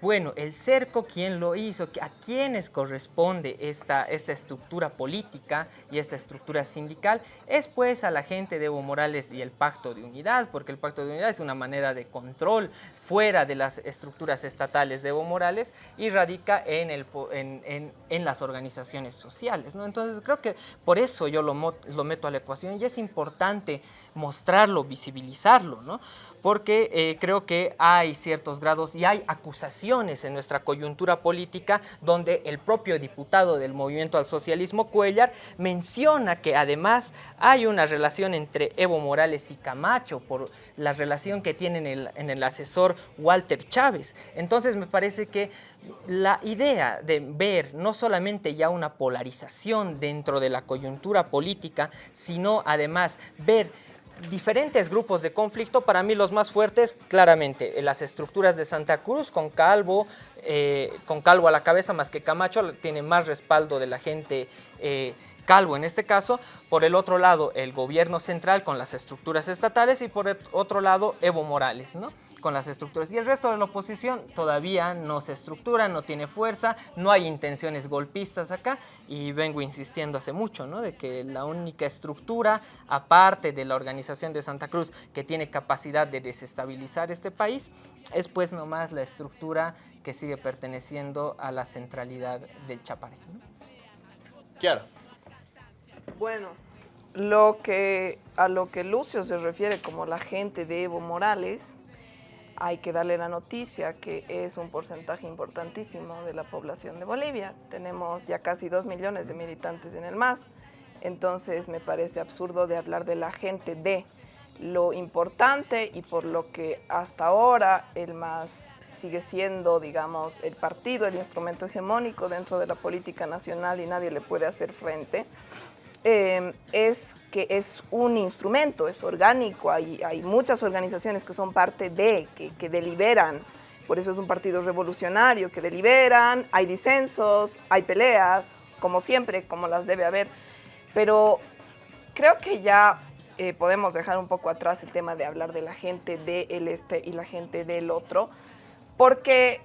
Bueno, el cerco, ¿quién lo hizo? ¿A quiénes corresponde esta, esta estructura política y esta estructura sindical? Es pues a la gente de Evo Morales y el Pacto de Unidad, porque el Pacto de Unidad es una manera de control fuera de las estructuras estatales de Evo Morales y radica en, el, en, en- en las organizaciones sociales. ¿no? Entonces creo que por eso yo lo, lo meto a la ecuación y es importante mostrarlo, visibilizarlo, ¿no? Porque eh, creo que hay ciertos grados y hay acusaciones en nuestra coyuntura política donde el propio diputado del Movimiento al Socialismo, Cuellar, menciona que además hay una relación entre Evo Morales y Camacho por la relación que tienen en el asesor Walter Chávez. Entonces me parece que la idea de ver no solamente ya una polarización dentro de la coyuntura política, sino además ver diferentes grupos de conflicto, para mí los más fuertes, claramente, eh, las estructuras de Santa Cruz con Calvo, eh, con Calvo a la cabeza, más que Camacho, tiene más respaldo de la gente eh, Calvo en este caso, por el otro lado el gobierno central con las estructuras estatales y por el otro lado Evo Morales, ¿no? con las estructuras. Y el resto de la oposición todavía no se estructura, no tiene fuerza, no hay intenciones golpistas acá y vengo insistiendo hace mucho, ¿no? De que la única estructura, aparte de la organización de Santa Cruz, que tiene capacidad de desestabilizar este país, es pues nomás la estructura que sigue perteneciendo a la centralidad del Chaparé. ¿no? Kiara. Bueno, lo que, a lo que Lucio se refiere como la gente de Evo Morales, hay que darle la noticia que es un porcentaje importantísimo de la población de Bolivia. Tenemos ya casi dos millones de militantes en el MAS, entonces me parece absurdo de hablar de la gente de lo importante y por lo que hasta ahora el MAS sigue siendo, digamos, el partido, el instrumento hegemónico dentro de la política nacional y nadie le puede hacer frente eh, es que es un instrumento, es orgánico, hay, hay muchas organizaciones que son parte de, que, que deliberan, por eso es un partido revolucionario, que deliberan, hay disensos, hay peleas, como siempre, como las debe haber, pero creo que ya eh, podemos dejar un poco atrás el tema de hablar de la gente del este y la gente del otro, porque,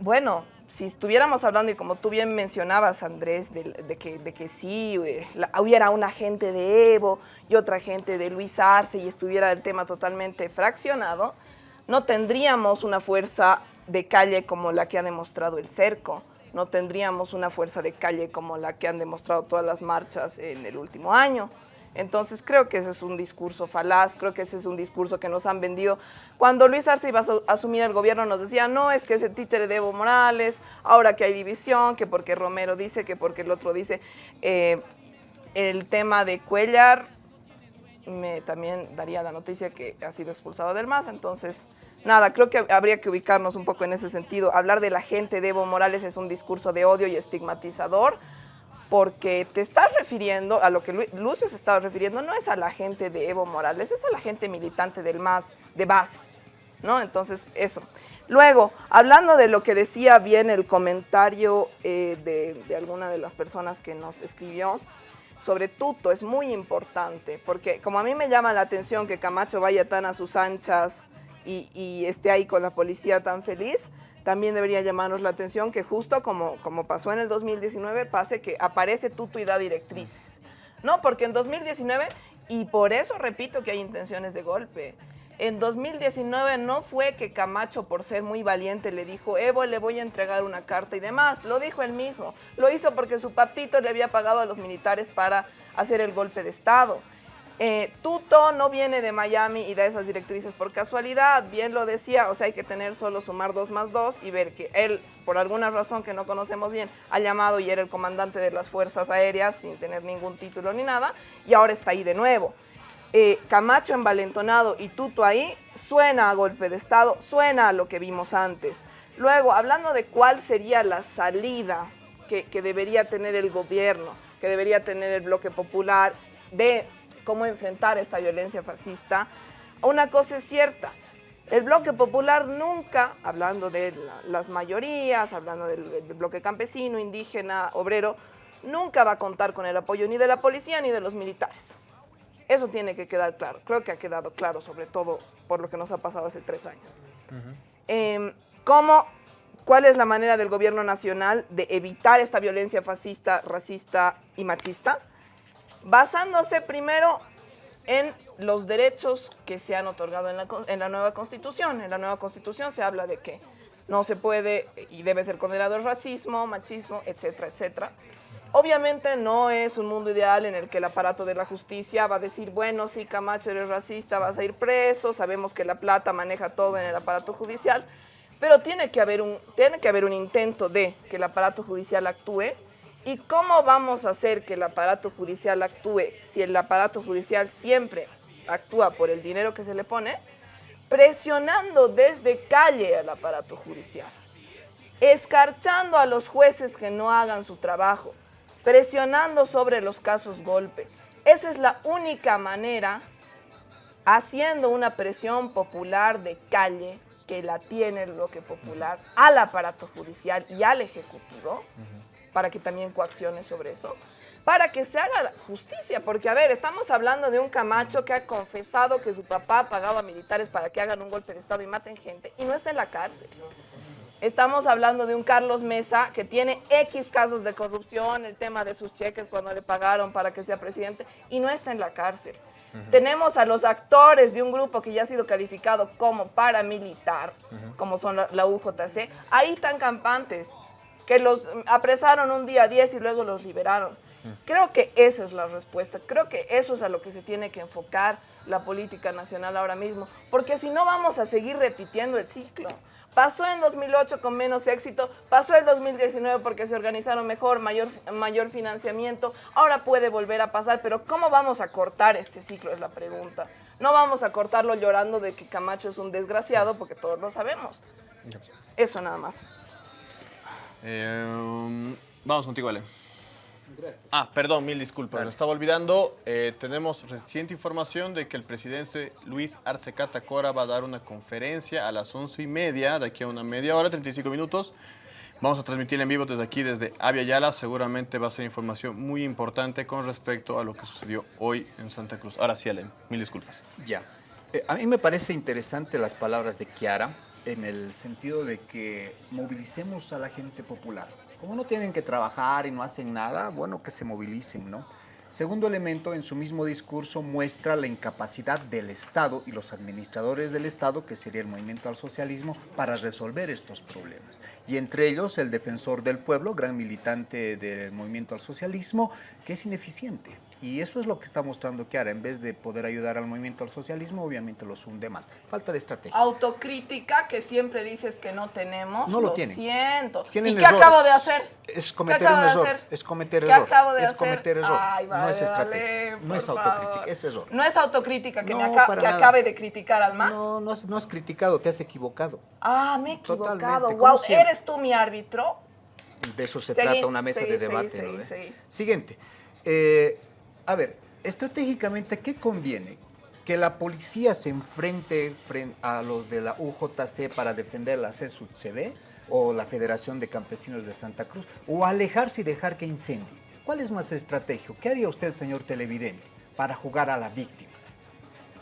bueno, si estuviéramos hablando, y como tú bien mencionabas, Andrés, de, que, de que sí, eh, hubiera una gente de Evo y otra gente de Luis Arce y estuviera el tema totalmente fraccionado, no tendríamos una fuerza de calle como la que ha demostrado el cerco, no tendríamos una fuerza de calle como la que han demostrado todas las marchas en el último año. Entonces creo que ese es un discurso falaz, creo que ese es un discurso que nos han vendido. Cuando Luis Arce iba a asu- asumir el gobierno nos decía, no, es que ese títere de Evo Morales, ahora que hay división, que porque Romero dice, que porque el otro dice. Eh, el tema de Cuellar, me también daría la noticia que ha sido expulsado del MAS, entonces nada, creo que habría que ubicarnos un poco en ese sentido. Hablar de la gente de Evo Morales es un discurso de odio y estigmatizador, porque te estás refiriendo, a lo que Lu- Lucio se estaba refiriendo, no es a la gente de Evo Morales, es a la gente militante del MAS de base, ¿no? Entonces, eso. Luego, hablando de lo que decía bien el comentario eh, de, de alguna de las personas que nos escribió, sobre Tuto es muy importante, porque como a mí me llama la atención que Camacho vaya tan a sus anchas y, y esté ahí con la policía tan feliz, también debería llamarnos la atención que justo como, como pasó en el 2019, pase que aparece Tuto y da directrices. No, porque en 2019, y por eso repito que hay intenciones de golpe, En 2019 no fue que Camacho, por ser muy valiente, le dijo, Evo, le voy a entregar una carta y demás. Lo dijo él mismo. Lo hizo porque su papito le había pagado a los militares para hacer el golpe de Estado. Eh, Tuto no viene de Miami y da esas directrices por casualidad, bien lo decía, o sea, hay que tener solo sumar dos más dos y ver que él, por alguna razón que no conocemos bien, ha llamado y era el comandante de las Fuerzas Aéreas sin tener ningún título ni nada, y ahora está ahí de nuevo. Eh, Camacho envalentonado y Tuto ahí, suena a golpe de Estado, suena a lo que vimos antes. Luego, hablando de cuál sería la salida que, que debería tener el gobierno, que debería tener el bloque popular de cómo enfrentar esta violencia fascista, una cosa es cierta, el bloque popular nunca, hablando de la- las mayorías, hablando del, del bloque campesino, indígena, obrero, nunca va a contar con el apoyo ni de la policía ni de los militares. Eso tiene que quedar claro. Creo que ha quedado claro, sobre todo por lo que nos ha pasado hace tres años. Em, ¿cómo, ¿Cuál es la manera del gobierno nacional de evitar esta violencia fascista, racista y machista? Basándose primero en los derechos que se han otorgado en la, en la nueva constitución. En la nueva constitución se habla de que no se puede y debe ser condenado el racismo, machismo, etcétera, etcétera. Obviamente no es un mundo ideal en el que el aparato de la justicia va a decir, bueno, sí, Camacho eres racista, vas a ir preso, sabemos que la plata maneja todo en el aparato judicial, pero tiene que haber un, tiene que haber un intento de que el aparato judicial actúe. ¿Y cómo vamos a hacer que el aparato judicial actúe si el aparato judicial siempre actúa por el dinero que se le pone? Presionando desde calle al aparato judicial escarchando a los jueces que no hagan su trabajo, presionando sobre los casos golpe. Esa es la única manera, haciendo una presión popular de calle, que la tiene el bloque popular, al aparato judicial y al ejecutivo, para que también coaccione sobre eso, para que se haga justicia, porque a ver, estamos hablando de un Camacho que ha confesado que su papá pagaba militares para que hagan un golpe de Estado y maten gente, y no está en la cárcel. Estamos hablando de un Carlos Mesa que tiene X casos de corrupción, el tema de sus cheques cuando le pagaron para que sea presidente y no está en la cárcel. Tenemos a los actores de un grupo que ya ha sido calificado como paramilitar, como son la, la UJC, ahí tan campantes, que los apresaron un día 10 y luego los liberaron. Creo que esa es la respuesta, creo que eso es a lo que se tiene que enfocar la política nacional ahora mismo, porque si no vamos a seguir repitiendo el ciclo. Pasó en 2008 con menos éxito, pasó en 2019 porque se organizaron mejor, mayor, mayor financiamiento, ahora puede volver a pasar, pero ¿cómo vamos a cortar este ciclo? Es la pregunta. No vamos a cortarlo llorando de que Camacho es un desgraciado, porque todos lo sabemos. Eso nada más. Eh, vamos contigo, Ale. Ah, perdón, mil disculpas, me estaba olvidando. Eh, tenemos reciente información de que el presidente Luis Arce Catacora va a dar una conferencia a las once y media, de aquí a una media hora, 35 minutos. Vamos a transmitir en vivo desde aquí, desde Avia Yala. Seguramente va a ser información muy importante con respecto a lo que sucedió hoy en Santa Cruz. Ahora sí, Ale, mil disculpas. Ya. Eh, a mí me parece interesante las palabras de Kiara en el sentido de que movilicemos a la gente popular. Como no tienen que trabajar y no hacen nada, bueno, que se movilicen, ¿no? Segundo elemento, en su mismo discurso muestra la incapacidad del Estado y los administradores del Estado, que sería el movimiento al socialismo, para resolver estos problemas. Y entre ellos el defensor del pueblo, gran militante del movimiento al socialismo, que es ineficiente. Y eso es lo que está mostrando Kiara. En vez de poder ayudar al movimiento al socialismo, obviamente los hunde más. Falta de estrategia. Autocrítica que siempre dices que no tenemos. No lo tienen. siento. Tienen ¿Y qué errores. acabo de hacer? Es ¿Qué cometer acabo un de error. hacer? Es cometer ¿Qué error. acabo de es hacer? cometer error. Ay, no es vale, estrategia. vale, no es autocrítica, favor. es error. No es autocrítica que, me aca- que acabe de criticar al más. No, no has, no has criticado, te has equivocado. Ah, me he equivocado. Totalmente, Wow, siempre. ¿eres tú mi árbitro? De eso se Seguí, trata una mesa seguí, de debate. seguí, ¿no. Siguiente. Eh, a ver, estratégicamente, ¿qué conviene? ¿Que la policía se enfrente fren- a los de la UJC para defender la CSUCB o la Federación de Campesinos de Santa Cruz? ¿O alejarse y dejar que incendie? ¿Cuál es más estratégico? ¿Qué haría usted, señor televidente, para jugar a la víctima?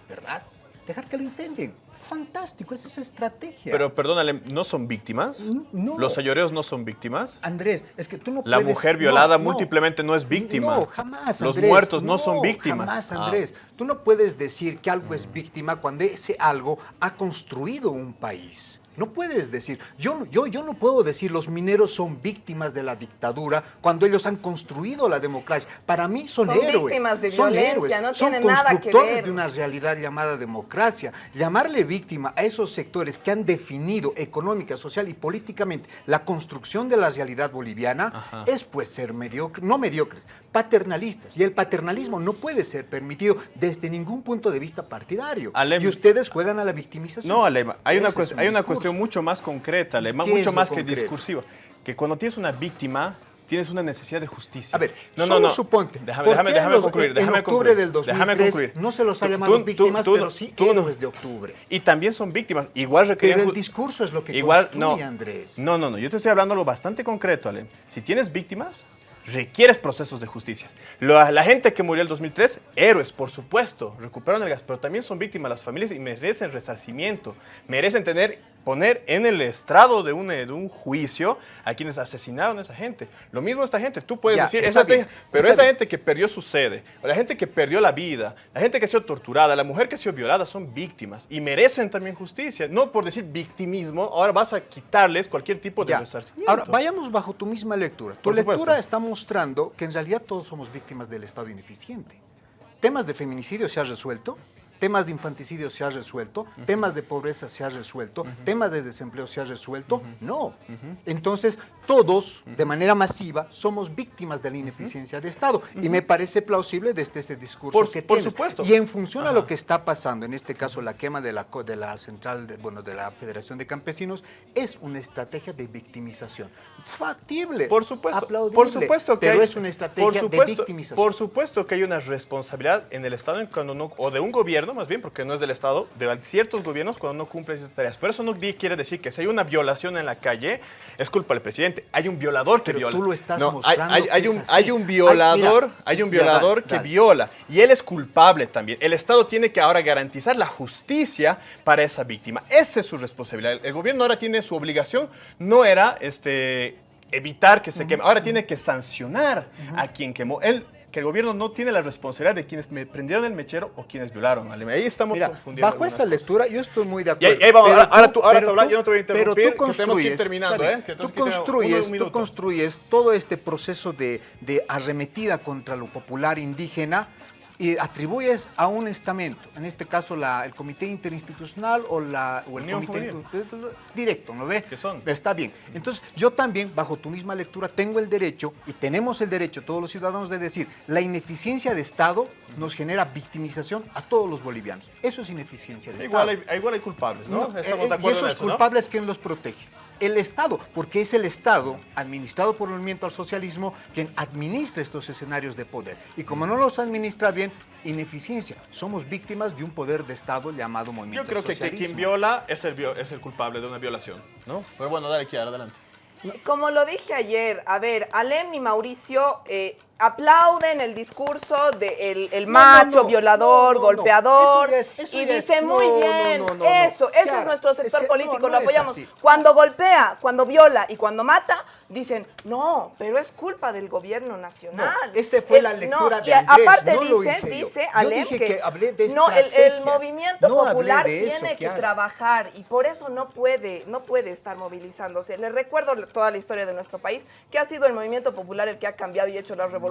¿Verdad? Dejar que lo incendien. Fantástico, esa es estrategia. Pero perdónale, ¿no son víctimas? no. ¿Los ayoreos no son víctimas? Andrés, es que tú no La puedes... mujer violada no. múltiplemente no es víctima. No, jamás, Los Andrés. muertos no, son víctimas. Jamás, Ah. Andrés. Tú no puedes decir que algo es víctima cuando ese algo ha construido un país. No puedes decir, yo, no- yo, yo no puedo decir los mineros son víctimas de la dictadura cuando ellos han construido la democracia. Para mí son, Son héroes. víctimas de son violencia, héroes, no son tiene nada que constructores ver. de una realidad llamada democracia. Llamarle víctima a esos sectores que han definido económica, social y políticamente la construcción de la realidad boliviana es pues ser mediocre, no mediocres, paternalistas. Y el paternalismo no puede ser permitido desde ningún punto de vista partidario. Alem- y ustedes juegan a la victimización. No, Alema, hay una, Ese cues- es un hay una discurso. Cuestión mucho más concreta, Alema, ¿Qué es mucho lo más que discursiva. Que cuando tienes una víctima, tienes una necesidad de justicia. A ver, no, solo no, no. suponte, Déjame, ¿por déjame, qué déjame los- concluir. en octubre concluir, del déjame 2003 concluir. no se los ha llamado tú- tú- víctimas, tú pero sí héroes de octubre. Y también son víctimas. Igual requerían Pero el discurso es lo que Igual, construye, no, Andrés. No, no, no. Yo te estoy hablando algo bastante concreto, Ale. Si tienes víctimas, requieres procesos de justicia. Lo- la gente que murió en el 2003, héroes, por supuesto, recuperaron el gas, pero también son víctimas las familias y merecen resarcimiento. Merecen tener, poner en el estrado de un, de un juicio a quienes asesinaron a esa gente. Lo mismo esta gente. Tú puedes Ya, decir, esa bien, gente- pero esa bien. gente que perdió su sede, la gente que perdió la vida, la gente que ha sido torturada, la mujer que ha sido violada, son víctimas y merecen también justicia. No por decir victimismo, ahora vas a quitarles cualquier tipo de resarcimiento. Ahora, vayamos bajo tu misma lectura. Tu Por lectura supuesto. está mostrando que en realidad todos somos víctimas del Estado ineficiente. Temas de feminicidio se ha resuelto, temas de infanticidio se ha resuelto, temas de pobreza se ha resuelto, temas de desempleo se ha resuelto. No. Entonces, todos, de manera masiva, somos víctimas de la ineficiencia de Estado. Y me parece plausible desde ese discurso Por- que por tienes. supuesto. Y en función a lo que está pasando, en este caso la quema de la, de la central, de, bueno, de la Federación de Campesinos, es una estrategia de victimización. Factible. Por supuesto, aplaudible, por supuesto que pero hay- es una estrategia supuesto, de victimización. Por supuesto que hay una responsabilidad en el Estado cuando no- o de un gobierno más bien, porque no es del Estado, de ciertos gobiernos cuando no cumplen esas tareas. Pero eso no quiere decir que si hay una violación en la calle, es culpa del presidente. Hay un violador que Pero viola. tú lo estás No, hay- mostrando hay, un, así. hay un Ay, violador, mira, hay un ya, dale, violador que dale. viola y él es culpable también. El Estado tiene que ahora garantizar la justicia para esa víctima. Esa es su responsabilidad. El gobierno ahora tiene su obligación, no era este evitar que se queme, ahora tiene que sancionar a quien quemó. Él que el gobierno no tiene la responsabilidad de quienes me prendieron el mechero o quienes violaron. Ahí estamos Mira, confundiendo. bajo esa lectura yo estoy muy de Y acuerdo. ahí, ahí vamos, Pero ahora, ahora tú- tú, ahora, pero tú- yo no te voy a pero interrumpir, tú que ir construyes, terminando, ¿eh? Que tú construyes, tú construyes todo este proceso de, de arremetida contra lo popular indígena y atribuyes a un estamento, en este caso la- el Comité Interinstitucional o, la, o el Unión Comité Juvenil. directo, ¿no ve? Está bien. Entonces, yo también, bajo tu misma lectura, tengo el derecho y tenemos el derecho, todos los ciudadanos, de decir, la ineficiencia de Estado nos genera victimización a todos los bolivianos. Eso es ineficiencia de Igual Estado. hay, igual hay culpables, ¿no? No, Estamos eh, de eh, acuerdo y esos en eso, ¿no? culpables, ¿quién los protege? El Estado, porque es el Estado, administrado por el movimiento al socialismo, quien administra estos escenarios de poder. Y como no los administra bien, ineficiencia. Somos víctimas de un poder de Estado llamado movimiento Yo creo al que, quien viola es el, es el culpable de una violación, ¿no? Pero bueno, dale, Kiara, adelante. Como lo dije ayer, a ver, Alem y Mauricio eh, aplauden el discurso del el, el No, macho, no, no, violador, golpeador, Eso ya es- eso y dicen muy bien, eso, eso Claro, es nuestro es sector que político, lo apoyamos. Cuando golpea, cuando viola y cuando mata, dicen, no, pero es culpa del gobierno nacional. No, ese fue El- la lectura de y Andrés, aparte no lo dice, dice Alem que, que hablé de no, el, movimiento popular de eso, tiene que trabajar y por eso no puede, no puede estar movilizándose. Les recuerdo toda la historia de nuestro país, que ha sido el movimiento popular el que ha cambiado y hecho las revoluciones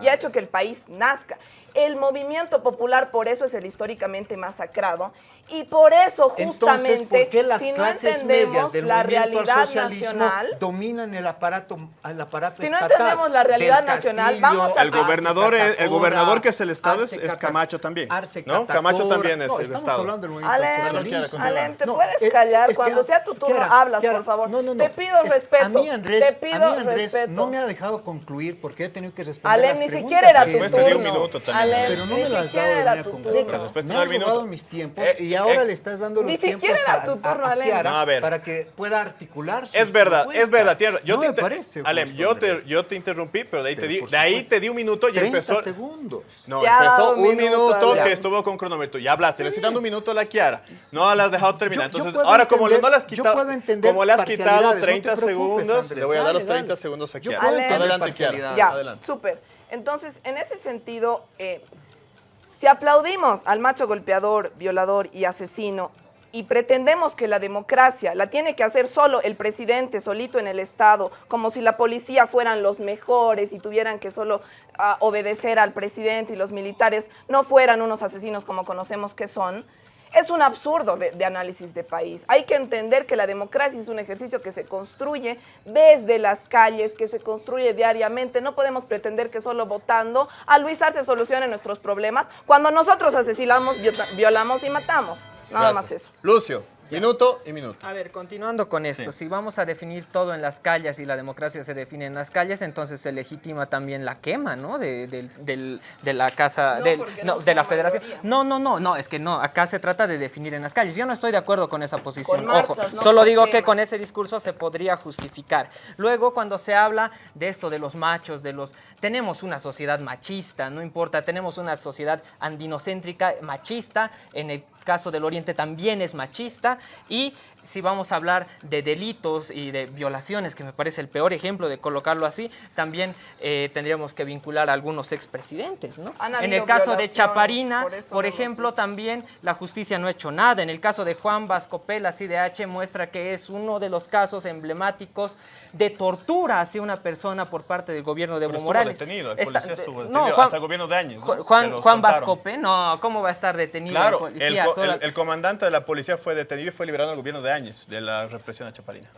y ha hecho que el país nazca. El movimiento popular por eso es el históricamente masacrado y por eso Entonces, justamente ¿por qué las si no medias entendemos del la realidad nacional, dominan el aparato, el aparato Si no estatal? entendemos la realidad nacional, Castillo, vamos a- El gobernador, el, el gobernador que es el Estado es, Arce es Camacho también. Arce ¿No? Camacho también es No, el estamos Estado. hablando del movimiento Alem, ¿te No, puedes es- callar? es que- Cuando sea tu turno, Kiara, hablas, Kiara, por favor. no, no, no. Te pido Es- respeto. A mí, Andrés, te pido a mí, Andrés respeto. no me ha dejado concluir porque he tenido que responder Alem, las ni siquiera era tu turno. Alem, Pero no ni me lo has dado de era manera tu concreta. turno. Después te Me has robado mis tiempos Eh, y ahora eh, le estás dando los Ni tiempos siquiera era a- tu a- turno, a. Kiara No, a ver. para que pueda articular sus Es verdad, es propuestas. verdad, tierra. Yo no te me parece Alem, yo te, yo te interrumpí, pero de ahí, te Pero di, por de ahí te di un minuto y 30 empezó. segundos. No, Te ha empezó un minuto, minuto, que estuvo con cronómetro. Ya hablaste, le estoy dando un minuto a la Kiara. No la has dejado terminar. Yo- yo Entonces, ahora como no le has yo quitado, puedo entender como le has quitado parcialidades, no te 30 preocupes, segundos, le voy a dar los 30 dale. segundos a Yo Kiara. Adelante, Kiara. Ya, Adelante. súper. Entonces, en ese sentido, eh, si aplaudimos al macho golpeador, violador y asesino y pretendemos que la democracia la tiene que hacer solo el presidente, solito en el Estado, como si la policía fueran los mejores y tuvieran que solo ah, obedecer al presidente y los militares no fueran unos asesinos como conocemos que son, es un absurdo de, de análisis de país. Hay que entender que la democracia es un ejercicio que se construye desde las calles, que se construye diariamente. No podemos pretender que solo votando a Luis Arce solucione nuestros problemas cuando nosotros asesinamos, violamos y matamos. Nada más eso. Lucio, minuto y minuto. A ver, continuando con esto, Sí. si vamos a definir todo en las calles y la democracia se define en las calles, entonces se legitima también la quema, ¿no? De, del- del- de la casa, No, del- no, no de la federación. mayoría. No, no, no, no, es que no, acá se trata de definir en las calles. Yo no estoy de acuerdo con esa posición. Con Ojo, marchas, solo digo que con ese discurso se podría justificar. Luego, cuando se habla de esto, de los machos, de los... Tenemos una sociedad machista, no importa, tenemos una sociedad andinocéntrica, machista, en el caso del Oriente también es machista, y si vamos a hablar de delitos y de violaciones, que me parece el peor ejemplo de colocarlo así, también eh, tendríamos que vincular a algunos expresidentes, ¿no? En el caso de Chaparina, por no ejemplo, también la justicia no ha hecho nada. En el caso de Juan Vascopela, CIDH, muestra que es uno de los casos emblemáticos de tortura hacia una persona por parte del gobierno de Evo estuvo Morales. detenido, el Está- policía estuvo no, detenido, Juan- hasta el gobierno de años. ¿no? Juan, Juan ¿cómo va a estar detenido Claro, el policía? El- el comandante de la policía fue detenido y fue liberado en el gobierno de años de la represión a Chaparina.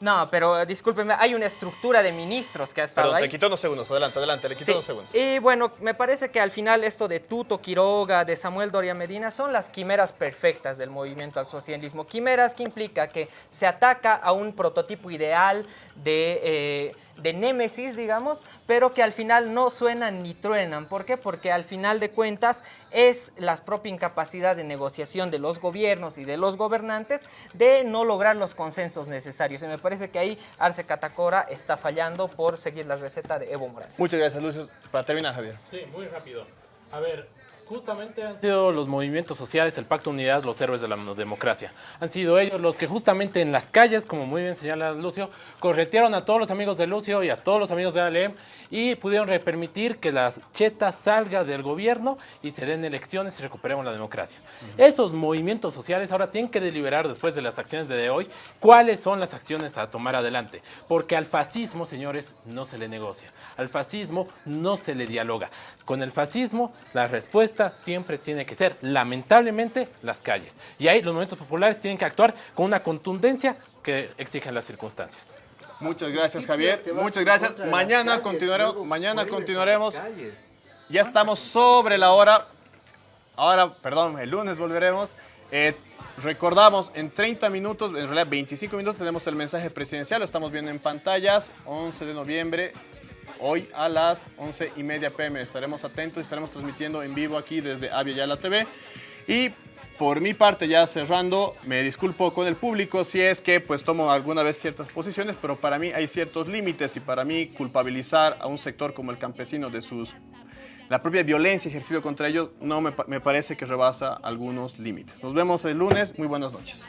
No, pero eh, discúlpeme, hay una estructura de ministros que ha estado Perdón, ahí. te quitó unos segundos. Adelante, adelante, le quitó Sí, unos segundos. Y bueno, me parece que al final esto de Tuto Quiroga, de Samuel Doria Medina, son las quimeras perfectas del movimiento al socialismo. Quimeras que implica que se ataca a un prototipo ideal de, eh, de némesis, digamos, pero que al final no suenan ni truenan. ¿Por qué? Porque al final de cuentas es la propia incapacidad de negociación de los gobiernos y de los gobernantes de no lograr los consensos necesarios. Y me parece que ahí Arce Catacora está fallando por seguir la receta de Evo Morales. Muchas gracias, Lucio. Para terminar, Javier. Sí, muy rápido. A ver, justamente han sido los movimientos sociales, el Pacto de Unidad, los héroes de la democracia. Han sido ellos los que justamente en las calles, como muy bien señala Lucio, corretearon a todos los amigos de Lucio y a todos los amigos de ALEM y pudieron permitir que la cheta salga del gobierno y se den elecciones y recuperemos la democracia. Esos movimientos sociales ahora tienen que deliberar después de las acciones de hoy cuáles son las acciones a tomar adelante. Porque al fascismo, señores, no se le negocia. Al fascismo no se le dialoga. Con el fascismo, la respuesta siempre tiene que ser, lamentablemente, las calles. Y ahí los movimientos populares tienen que actuar con una contundencia que exigen las circunstancias. Muchas gracias, Javier. Muchas gracias. Mañana continuaremos. Mañana continuaremos. Ya estamos sobre la hora. Ahora, perdón, el lunes volveremos. Eh, recordamos, en 30 minutos, en realidad 25 minutos, tenemos el mensaje presidencial. Lo estamos viendo en pantallas. 11 de noviembre, hoy a las 11 y media pm. Estaremos atentos y estaremos transmitiendo en vivo aquí desde Avia Yala TV. Y por mi parte, ya cerrando, me disculpo con el público si es que pues tomo alguna vez ciertas posiciones, pero para mí hay ciertos límites y para mí culpabilizar a un sector como el campesino de sus la propia violencia ejercida contra ellos no me, me parece que rebasa algunos límites. Nos vemos el lunes. Muy buenas noches.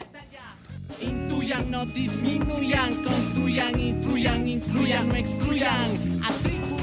Intuyan, no disminuyan, construyan, instruyan, incluyan, no excluyan. Atribuyan.